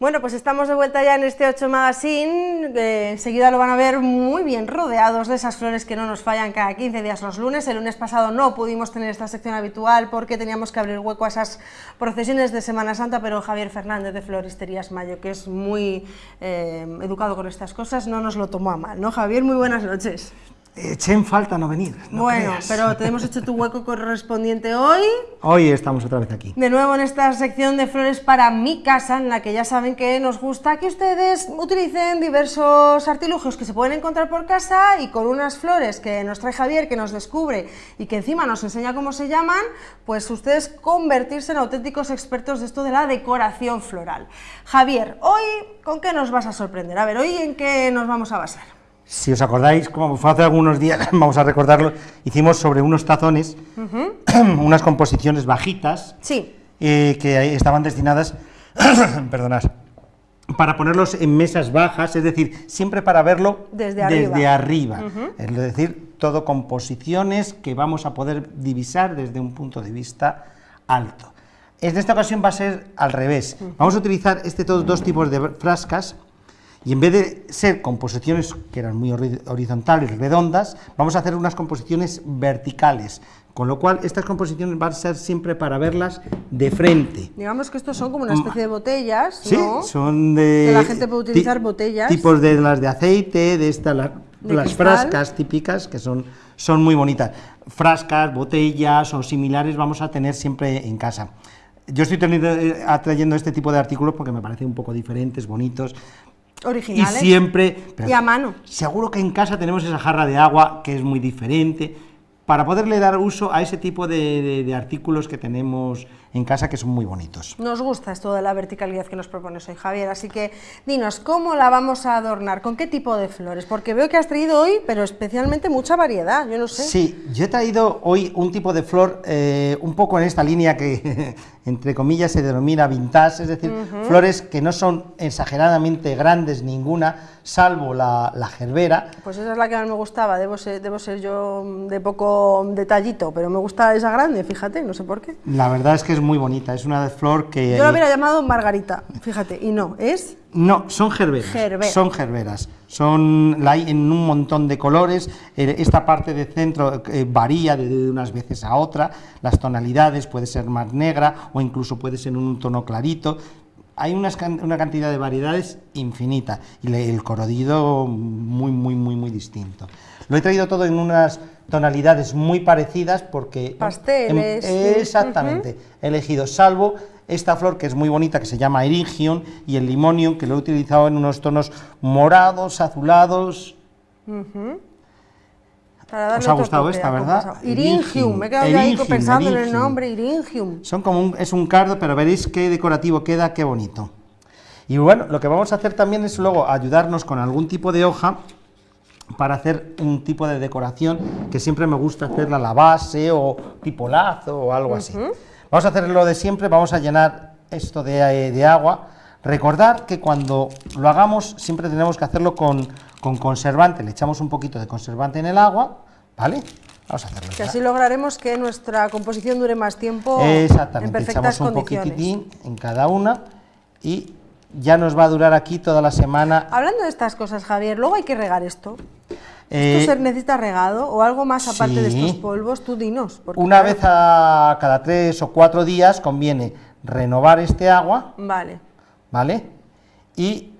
Bueno, pues estamos de vuelta ya en este 8 Magazine, enseguida lo van a ver muy bien rodeados de esas flores que no nos fallan cada 15 días los lunes. El lunes pasado no pudimos tener esta sección habitual porque teníamos que abrir hueco a esas procesiones de Semana Santa, pero Javier Fernández de Floristerías Mayo, que es muy eh, educado con estas cosas, no nos lo tomó a mal, ¿no Javier? Muy buenas noches. Eché en falta no venir. bueno, pero te hemos hecho tu hueco correspondiente hoy. Hoy estamos otra vez aquí. De nuevo en esta sección de flores para mi casa, en la que ya saben que nos gusta que ustedes utilicen diversos artilugios que se pueden encontrar por casa y con unas flores que nos trae Javier, que nos descubre y que encima nos enseña cómo se llaman, pues ustedes convertirse en auténticos expertos de esto de la decoración floral. Javier, hoy, ¿con qué nos vas a sorprender? A ver, hoy en qué nos vamos a basar. Si os acordáis, como fue hace algunos días, vamos a recordarlo, hicimos sobre unos tazones, unas composiciones bajitas, sí. Eh, que estaban destinadas, perdonad, para ponerlos en mesas bajas, es decir, siempre para verlo desde arriba. Es decir, todo composiciones que vamos a poder divisar desde un punto de vista alto. En esta ocasión va a ser al revés. Vamos a utilizar este dos tipos de frascas, y en vez de ser composiciones que eran muy horizontales, redondas, vamos a hacer unas composiciones verticales, con lo cual estas composiciones van a ser siempre para verlas de frente. Digamos que estos son como una especie de botellas, Sí, son de... Que la gente puede utilizar botellas. Tipos de las de aceite, de estas, las frascas típicas, que son, son muy bonitas. Frascas, botellas o similares vamos a tener siempre en casa. Yo estoy teniendo, eh, atrayendo este tipo de artículos porque me parecen un poco diferentes, bonitos, originales. Y siempre... y a mano. Seguro que en casa tenemos esa jarra de agua que es muy diferente, para poderle dar uso a ese tipo de, artículos que tenemos en casa que son muy bonitos. Nos gusta esto de la verticalidad que nos propones hoy, Javier, así que dinos, ¿cómo la vamos a adornar? ¿Con qué tipo de flores? Porque veo que has traído hoy, pero especialmente mucha variedad, yo no sé. Sí, yo he traído hoy un tipo de flor eh, un poco en esta línea que, entre comillas, se denomina vintage, es decir, flores que no son exageradamente grandes ninguna, salvo la, la, gerbera. Pues esa es la que más me gustaba, debo ser, debo ser yo de poco detallito, pero me gusta esa grande, fíjate, no sé por qué. La verdad es que es muy bonita, es una flor que... Yo la hubiera llamado Margarita, fíjate, y no, es... No, son gerberas, son gerberas, son, la hay en un montón de colores, eh, esta parte de centro eh, varía de unas veces a otra, las tonalidades puede ser más negra o incluso puede ser en un tono clarito, hay una cantidad de variedades infinita y el corodido muy, muy, muy, muy distinto. Lo he traído todo en unas tonalidades muy parecidas porque... Pasteles. exactamente, he elegido, salvo esta flor que es muy bonita, que se llama Eringion, y el Limonium, que lo he utilizado en unos tonos morados, azulados... ¿Os ha gustado esta, verdad? Iringium, me he quedado ahí pensando en el nombre, Iringium. Son como es un cardo, pero veréis qué decorativo queda, qué bonito. Y bueno, lo que vamos a hacer también es luego ayudarnos con algún tipo de hoja para hacer un tipo de decoración que siempre me gusta hacerla a la base o tipo lazo o algo así. Vamos a hacer lo de siempre, vamos a llenar esto de, eh, de agua. Recordar que cuando lo hagamos siempre tenemos que hacerlo con, con conservante, le echamos un poquito de conservante en el agua, ¿vale? Vamos a hacerlo. Que así lograremos que nuestra composición dure más tiempo Exactamente, en perfectas echamos un poquitín en cada una y ya nos va a durar aquí toda la semana. Hablando de estas cosas, Javier, luego hay que regar esto. ¿Esto eh, necesita regado o algo más aparte de estos polvos? Tú dinos. Una vez a cada tres o cuatro días conviene renovar este agua. Vale. ¿Vale? Y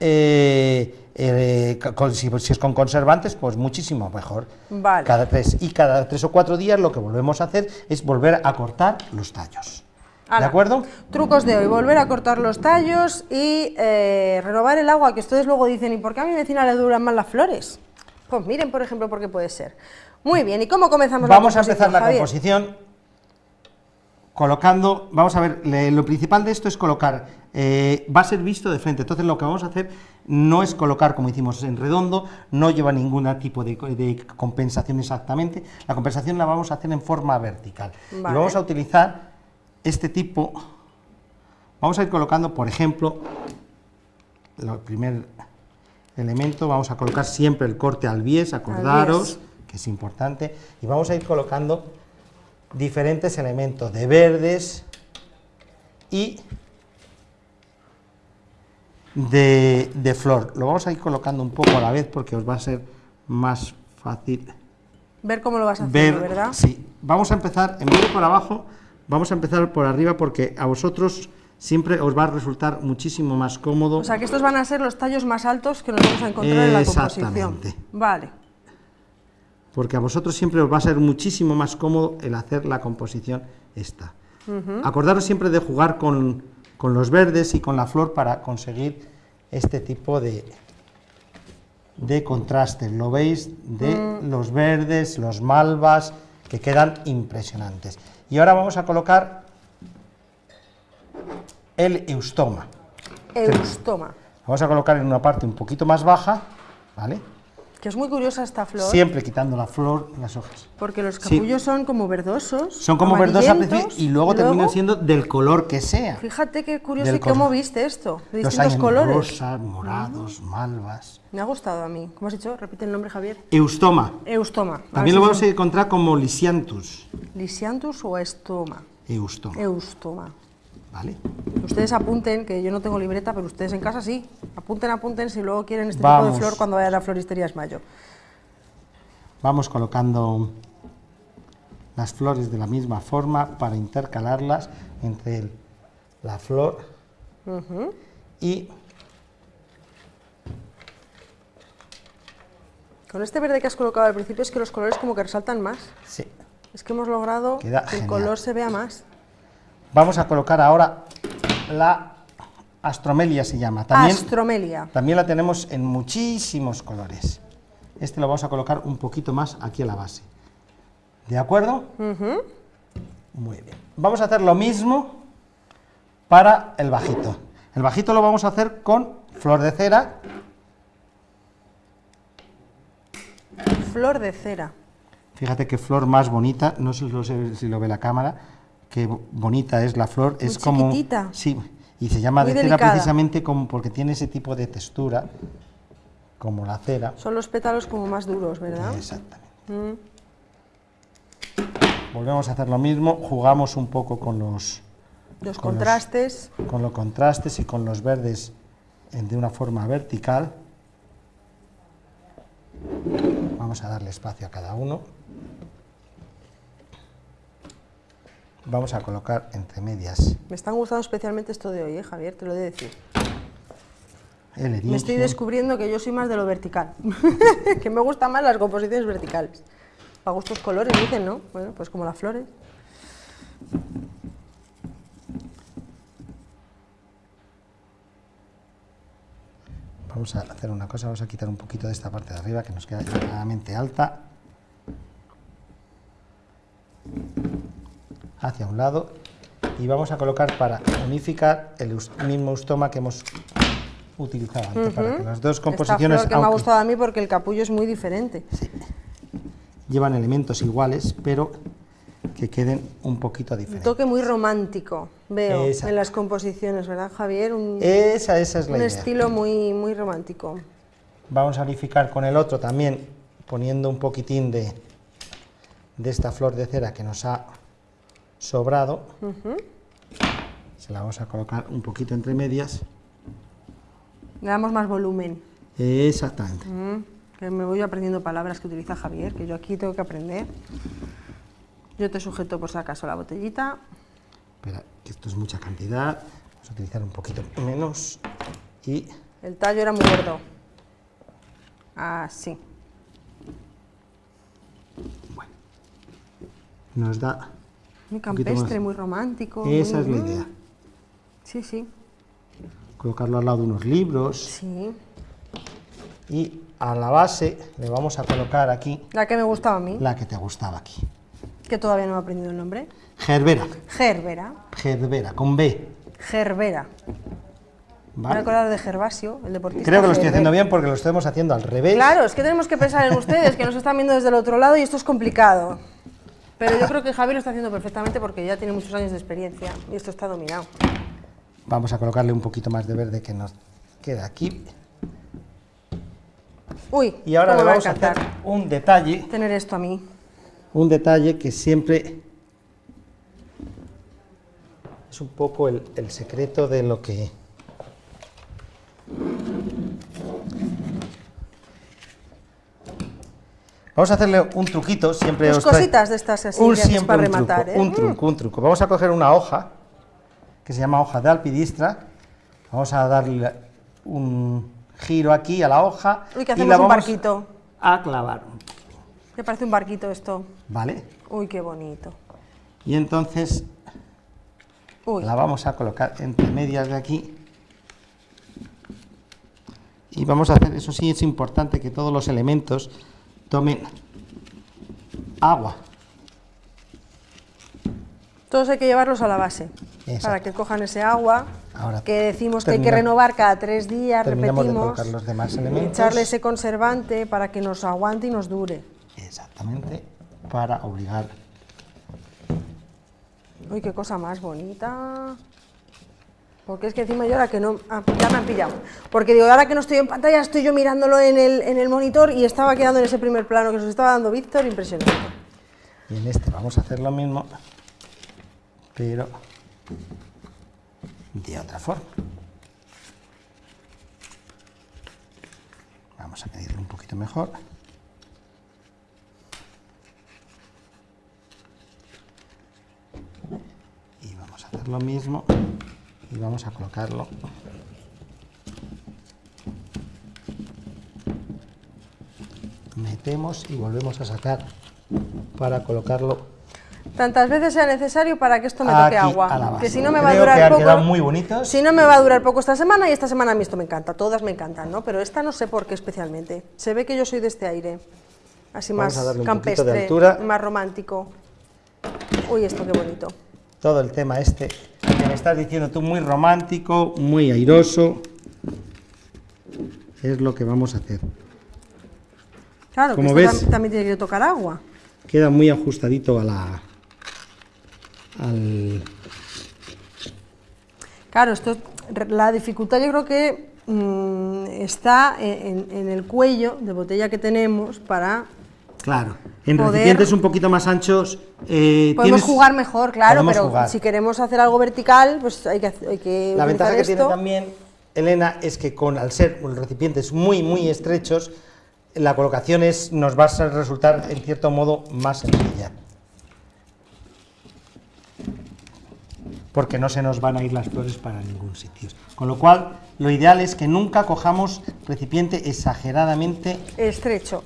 eh, eh, si, es con conservantes, pues muchísimo mejor. Vale. Cada tres, y cada tres o cuatro días lo que volvemos a hacer es volver a cortar los tallos. ¿De acuerdo? Trucos de hoy, volver a cortar los tallos y eh, renovar el agua, que ustedes luego dicen, ¿y por qué a mi vecina le duran más las flores? Pues miren, por ejemplo, por qué puede ser. Muy bien, ¿y cómo comenzamos Vamos la composición, Vamos a empezar la composición colocando, vamos a ver, lo principal de esto es colocar, eh, va a ser visto de frente, entonces lo que vamos a hacer no es colocar como hicimos en redondo, no lleva ningún tipo de, compensación exactamente, la compensación la vamos a hacer en forma vertical. Y vamos a utilizar este tipo, vamos a ir colocando, por ejemplo, el primer elemento, vamos a colocar siempre el corte al bies, acordaros, que es importante, y vamos a ir colocando diferentes elementos de verdes y de, de flor. Lo vamos a ir colocando un poco a la vez porque os va a ser más fácil Ver cómo lo vas haciendo, ver, ¿verdad? Sí, vamos a empezar, en vez de por abajo, vamos a empezar por arriba porque a vosotros siempre os va a resultar muchísimo más cómodo. O sea, que estos van a ser los tallos más altos que nos vamos a encontrar en la composición. Exactamente. Vale. Porque a vosotros siempre os va a ser muchísimo más cómodo el hacer la composición esta. Acordaros siempre de jugar con, con los verdes y con la flor para conseguir este tipo de, de contrastes, lo veis, de Mm. los verdes, los malvas, que quedan impresionantes. Y ahora vamos a colocar el eustoma. Eustoma. Vamos a colocar en una parte un poquito más baja, ¿vale? Que es muy curiosa esta flor, Siempre quitando la flor y las hojas. porque los Sí. capullos son como verdosos. Son como verdosos al principio amarillentos, y luego terminan siendo del color que sea. Fíjate qué curioso y cómo viste esto, de Los hay distintos en colores. rosas, morados, malvas. Me ha gustado a mí. ¿Cómo has dicho? Repite el nombre, Javier. Eustoma. Eustoma. También lo vamos a encontrar como lisianthus. Lisianthus o estoma. Eustoma. Eustoma. ¿Vale? Ustedes apunten, que yo no tengo libreta, pero ustedes en casa sí. Apunten, apunten si luego quieren este Vamos. tipo de flor cuando vayan a la floristería Esmayo. Vamos colocando las flores de la misma forma para intercalarlas entre el- la flor y Con este verde que has colocado al principio es que los colores como que resaltan más. sí. Es que hemos logrado Queda que el color se vea más. Vamos a colocar ahora la astromelia se llama. También, Astromelia. también la tenemos en muchísimos colores. Este lo vamos a colocar un poquito más aquí a la base. ¿De acuerdo? Muy bien. Vamos a hacer lo mismo para el bajito. El bajito lo vamos a hacer con flor de cera. Flor de cera. Fíjate qué flor más bonita, no sé si lo ve la cámara, qué bo- bonita es la flor. es como. chiquitita. Sí, y se llama Muy de cera delicada. precisamente como porque tiene ese tipo de textura, como la cera. Son los pétalos como más duros, ¿verdad? Exactamente. Mm. Volvemos a hacer lo mismo, jugamos un poco con los, Los Con los- contrastes. con los contrastes y con los verdes en- de una forma vertical. Vamos a darle espacio a cada uno. Vamos a colocar entre medias Me están gustando especialmente esto de hoy, ¿eh, Javier? Te lo he de decir. Me estoy descubriendo que yo soy más de lo vertical. que me gustan más las composiciones verticales. Para gustos colores, dicen, ¿no? Bueno, pues como las flores. Vamos a hacer una cosa, vamos a quitar un poquito de esta parte de arriba que nos queda extremadamente alta. Hacia un lado. Y vamos a colocar para unificar el mismo eustoma que hemos utilizado antes, para que las dos composiciones Esta flor que me ha gustado a mí porque el capullo es muy diferente. llevan elementos iguales, pero que queden un poquito Un diferentes. toque muy romántico, veo, Exacto. en las composiciones, ¿verdad, Javier? Un, Esa, esa es la un idea. estilo muy, muy romántico. Vamos a unificar con el otro también, poniendo un poquitín de, de esta flor de cera que nos ha sobrado. Se la vamos a colocar un poquito entre medias. Le damos más volumen. Exactamente. Mm, que me voy aprendiendo palabras que utiliza Javier, que yo aquí tengo que aprender. Yo te sujeto por si acaso la botellita. Espera, que esto es mucha cantidad. Vamos a utilizar un poquito menos. Y El tallo era muy gordo. Así. nos da... Muy campestre, muy romántico. Esa muy- es la idea. Sí, sí, Colocarlo al lado de unos libros. sí. Y a la base le vamos a colocar aquí La que me gustaba a mí, la que te gustaba aquí. que todavía no he aprendido el nombre. Gerbera. Gerbera. Gerbera, con B. Gerbera. Me ¿vale? acordar de Gervasio, el deportista. Creo que lo estoy haciendo bien porque lo estamos haciendo al revés. Claro, es que tenemos que pensar en ustedes, que nos están viendo desde el otro lado y esto es complicado. Pero yo creo que Javier lo está haciendo perfectamente porque ya tiene muchos años de experiencia y esto está dominado. Vamos a colocarle un poquito más de verde que nos queda aquí. Uy, Y ahora le me va vamos a hacer un detalle, tener esto a mí. un detalle que siempre es un poco el, el secreto de lo que Vamos a hacerle un truquito, siempre Dos os trae- cositas de estas así un, que siempre para un rematar, truco, ¿eh? un truco, un truco. Vamos a coger una hoja, que se llama hoja de alpidistra, vamos a darle un giro aquí a la hoja Uy, que y hacemos la un barquito. a clavar, Me parece un barquito esto. ¿vale? Uy, qué bonito. Y entonces Uy, la vamos a colocar entre medias de aquí y vamos a hacer, eso sí es importante que todos los elementos tomen agua. todos hay que llevarlos a la base. Exacto. Para que cojan ese agua. Ahora que decimos que hay que renovar cada tres días, de repetimos. los demás elementos. echarle ese conservante para que nos aguante y nos dure. Exactamente, para obligar. Uy, qué cosa más bonita. Porque es que encima yo ahora que no... ah, ya me han pillado. Porque digo, ahora que no estoy en pantalla, estoy yo mirándolo en el, en el monitor y estaba quedando en ese primer plano que nos estaba dando Víctor, impresionante. Y en este vamos a hacer lo mismo, pero de otra forma. Vamos a medirlo un poquito mejor. Y vamos a hacer lo mismo y vamos a colocarlo. Metemos y volvemos a sacar para colocarlo Tantas veces sea necesario para que esto me toque Aquí, agua. Que si no me va a que durar han poco. quedado muy bonitos. Si no me va a durar poco esta semana y esta semana a mí esto me encanta. Todas me encantan, ¿no? Pero esta no sé por qué especialmente. Se ve que yo soy de este aire. Así Vamos más de campestre, altura. más romántico. Uy, esto qué bonito. todo el tema este que me estás diciendo tú muy romántico, muy airoso. Es lo que vamos a hacer. Claro, Como que esto ves- tam- también tiene que tocar agua. Queda muy ajustadito a la al Claro, esto, la dificultad yo creo que mm, está en, en el cuello de botella que tenemos para... claro. En Poder- recipientes un poquito más anchos eh, Podemos tienes- jugar mejor, claro, podemos pero jugar. si queremos hacer algo vertical, pues hay que, hacer- hay que La ventaja que tiene también Elena es que con al ser recipientes muy muy estrechos, la colocación es, nos va a resultar en cierto modo más sencilla. Porque no se nos van a ir las flores para ningún sitio. Con lo cual, lo ideal es que nunca cojamos recipiente exageradamente Estrecho.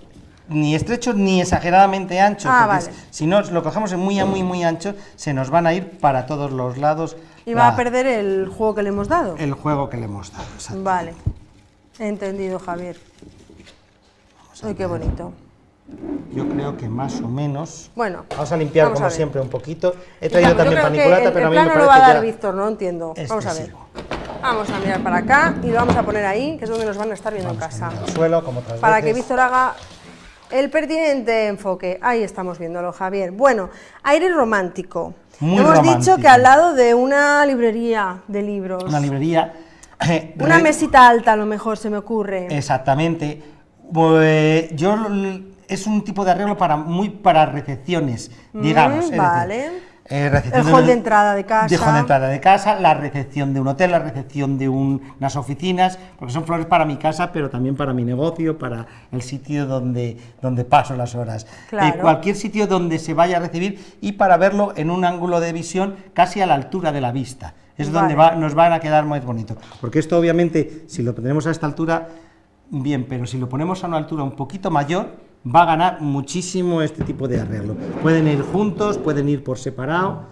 Ni estrecho ni exageradamente ancho. Ah, vale. Si no lo cogemos en muy a muy muy ancho, se nos van a ir para todos los lados Y va a perder el juego que le hemos dado. el juego que le hemos dado. exacto. Vale. Entendido, Javier. Uy, qué bonito. Yo creo que más o menos. Bueno, Vamos a limpiar vamos como a siempre un poquito. He traído también paniculata, el, pero a el mí me plano lo parece va a dar ya Víctor, no entiendo. Vamos a ver. Vamos a mirar para acá y lo vamos a poner ahí, que es donde nos van a estar viendo en casa. Al suelo, como otras Para que. Víctor haga el pertinente enfoque. Ahí estamos viéndolo, Javier. Bueno, aire romántico. Muy Hemos romántico. dicho que al lado de una librería de libros. Una librería. eh, Una mesita alta, a lo mejor se me ocurre. Exactamente. Pues, yo es un tipo de arreglo para muy para recepciones, digamos. es decir, Mm, vale. Eh, El hall de entrada de casa. De hall de entrada de casa, la recepción de un hotel, la recepción de un- unas oficinas, porque son flores para mi casa, pero también para mi negocio, para el sitio donde, donde paso las horas. Claro. Eh, cualquier sitio donde se vaya a recibir y para verlo en un ángulo de visión casi a la altura de la vista. Es donde va- nos van a quedar más bonito. Porque esto obviamente, si lo ponemos a esta altura, bien, pero si lo ponemos a una altura un poquito mayor, va a ganar muchísimo este tipo de arreglo. Pueden ir juntos, pueden ir por separado.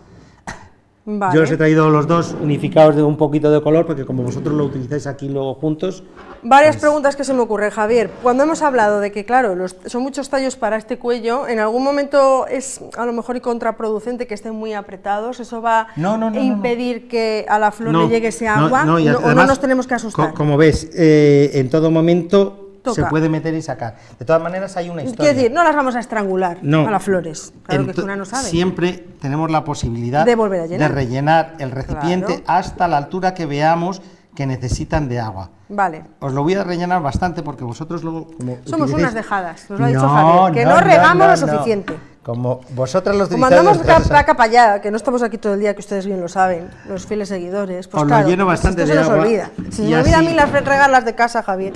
Vale. Yo os he traído los dos unificados de un poquito de color, porque como vosotros lo utilizáis aquí luego juntos, Varias preguntas que se me ocurren, Javier. Cuando hemos hablado de que, claro, los- son muchos tallos para este cuello, ¿en algún momento es a lo mejor y contraproducente que estén muy apretados? ¿Eso va No, no, no, a impedir que a la flor le llegue ese agua? no, y ¿O no además, nos tenemos que asustar? co- como ves, eh, en todo momento se puede meter y sacar. De todas maneras, hay una historia. Quiero decir, no las vamos a estrangular No. a las flores. Claro que una no sabe. Siempre tenemos la posibilidad De volver a llenar. rellenar el recipiente Claro. hasta la altura que veamos que necesitan de agua. Vale. Os lo voy a rellenar bastante porque vosotros luego como Somos utilicéis- unas dejadas, nos lo ha dicho Javier, que no regamos lo suficiente. Como vosotras lo Como andamos placa para allá, que no estamos aquí todo el día, que ustedes bien lo saben, los fieles seguidores, pues Os lo lleno pues bastante esto de se nos agua olvida. Se me olvida a mí las regarlas de casa, Javier.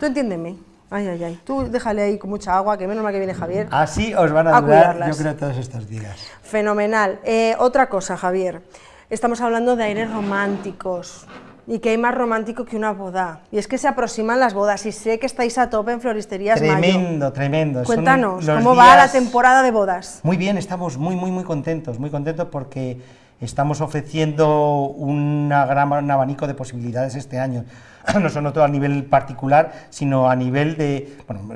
Tú entiéndeme. Ay, ay, ay. Tú déjale ahí con mucha agua, que menos mal que viene Javier. Así os van a, A durar, cuidarlas. yo creo, todos estos días. Fenomenal. Eh, otra cosa, Javier. Estamos hablando de aires románticos. Y que hay más romántico que una boda. Y es que se aproximan las bodas y sé que estáis a tope en Floristerías Mayo. Tremendo, tremendo. Son Cuéntanos, ¿cómo va la temporada de bodas? Muy bien, estamos muy, muy, muy contentos, muy contentos porque estamos ofreciendo una gran, un abanico de posibilidades este año. No solo todo a nivel particular, sino a nivel de, bueno,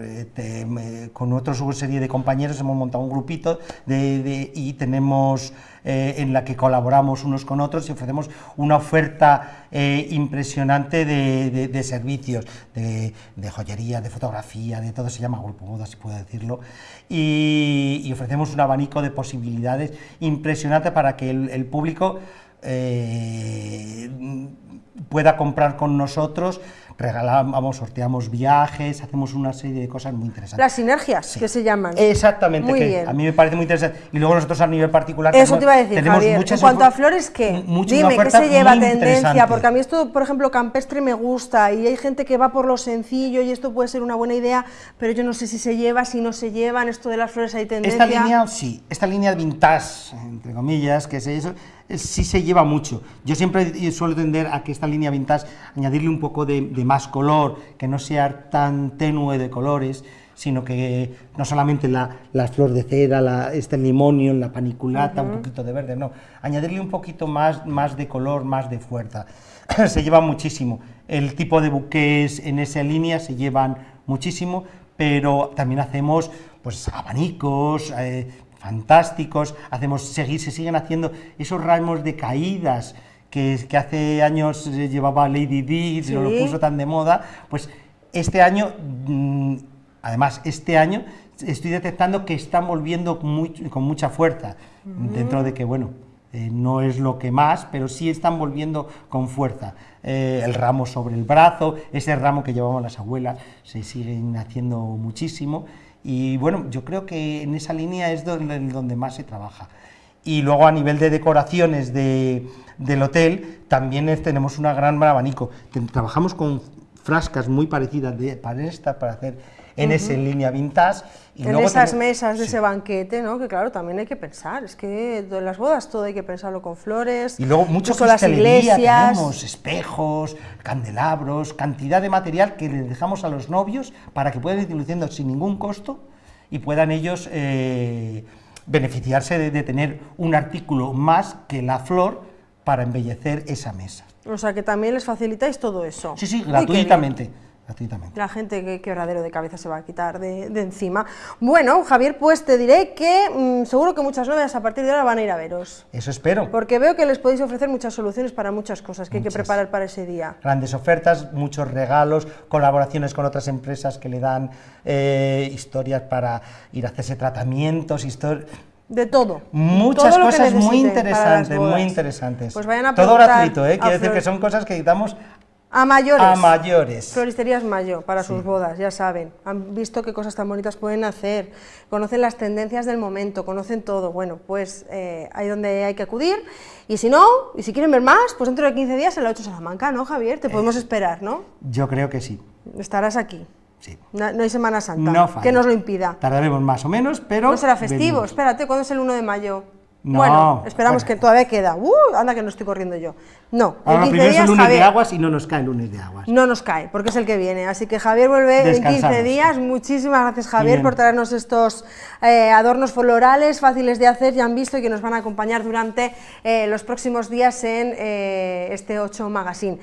con otra serie de compañeros hemos montado un grupito de, y tenemos eh, en la que colaboramos unos con otros y ofrecemos una oferta eh, impresionante de, de- servicios, de, joyería, de fotografía, de todo, se llama Grupo Moda, si puedo decirlo, y, ofrecemos un abanico de posibilidades impresionante para que el público eh, pueda comprar con nosotros, regalamos, sorteamos viajes, hacemos una serie de cosas muy interesantes. Las sinergias, que se llaman. Exactamente, Muy que bien. a mí me parece muy interesante. Y luego nosotros a nivel particular Eso tenemos- te iba a decir, tenemos Javier. En muchas cuanto a flores, ¿qué? Dime, ¿qué se lleva tendencia? Porque a mí esto, por ejemplo, campestre me gusta y hay gente que va por lo sencillo y esto puede ser una buena idea, pero yo no sé si se lleva, si no se lleva, en esto de las flores hay tendencia. Esta línea, sí, esta línea vintage, entre comillas, que es eso, eh, sí se lleva mucho. Yo siempre suelo tender a que esta línea vintage, añadirle un poco de, de más color, que no sea tan tenue de colores, sino que no solamente la, la flor de cera, la, este limonio, la paniculata, un poquito de verde, no, añadirle un poquito más, más de color, más de fuerza. se lleva muchísimo. El tipo de buques en esa línea se llevan muchísimo, pero también hacemos pues abanicos, eh, fantásticos, hacemos, seguir, se siguen haciendo esos ramos de caídas que, que hace años eh, llevaba Lady Di, se lo puso tan de moda, pues este año, mm, además este año, estoy detectando que están volviendo muy- con mucha fuerza, dentro de que, bueno, eh, no es lo que más, pero sí están volviendo con fuerza. Eh, el ramo sobre el brazo, ese ramo que llevaban las abuelas, se siguen haciendo muchísimo. Y bueno, yo creo que en esa línea es donde, donde más se trabaja. Y luego a nivel de decoraciones de- del hotel, también tenemos una gran abanico. Trabajamos con frascas muy parecidas de, para esta, para hacer en esa línea vintage. Y en luego esas tenemos- mesas de Sí. ese banquete, ¿no? Que claro, también hay que pensar, es que en las bodas todo hay que pensarlo con flores. Y luego mucho incluso las iglesias. tenemos, espejos, candelabros, cantidad de material que les dejamos a los novios para que puedan ir luciendo sin ningún costo y puedan ellos eh, beneficiarse de, de tener un artículo más que la flor para embellecer esa mesa. O sea que también les facilitáis todo eso. Sí, sí, gratuitamente. Gratuitamente. La gente, qué quebradero de cabeza se va a quitar de, de encima. Bueno, Javier, pues te diré que mm, seguro que muchas novias a partir de ahora van a ir a veros. Eso espero. Porque veo que les podéis ofrecer muchas soluciones para muchas cosas que hay que preparar para ese día. Grandes ofertas, muchos regalos, colaboraciones con otras empresas que le dan eh, historias para ir a hacerse tratamientos, histori- De todo. Muchas Todo cosas muy interesantes, muy interesantes. Pues vayan a Todo gratuito, ¿eh? Quiere decir que son cosas que damos A mayores. a mayores. Floristerías Mayo, para sus bodas, ya saben. Han visto qué cosas tan bonitas pueden hacer, conocen las tendencias del momento, conocen todo. Bueno, pues eh, ahí donde hay que acudir. Y si no, y si quieren ver más, pues dentro de 15 días en la 8 Salamanca, ¿no, Javier? Te podemos esperar, ¿no? Yo creo que sí, Estarás aquí. sí. No, no hay Semana Santa, No que nos lo impida. Tardaremos más o menos, pero... No será festivo, venimos. espérate, ¿cuándo es el 1 de mayo? No, bueno, esperamos bueno. que todavía queda. ¡Uh! Anda que no estoy corriendo yo. No, en Ahora 15 primero es el días, lunes de aguas y no nos cae el lunes de aguas. no nos cae, porque es el que viene. Así que Javier vuelve en 15 Descansamos. días. Muchísimas gracias, Javier, Bien. por traernos estos eh, adornos florales fáciles de hacer, ya han visto, y que nos van a acompañar durante eh, los próximos días en eh, este 8 Magazine.